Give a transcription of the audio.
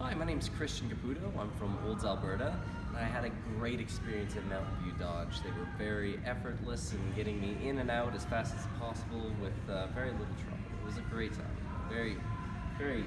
Hi, my name is Christian Caputo. I'm from Olds, Alberta, and I had a great experience at Mountain View Dodge. They were very effortless in getting me in and out as fast as possible with uh, very little trouble. It was a great time. Very, very.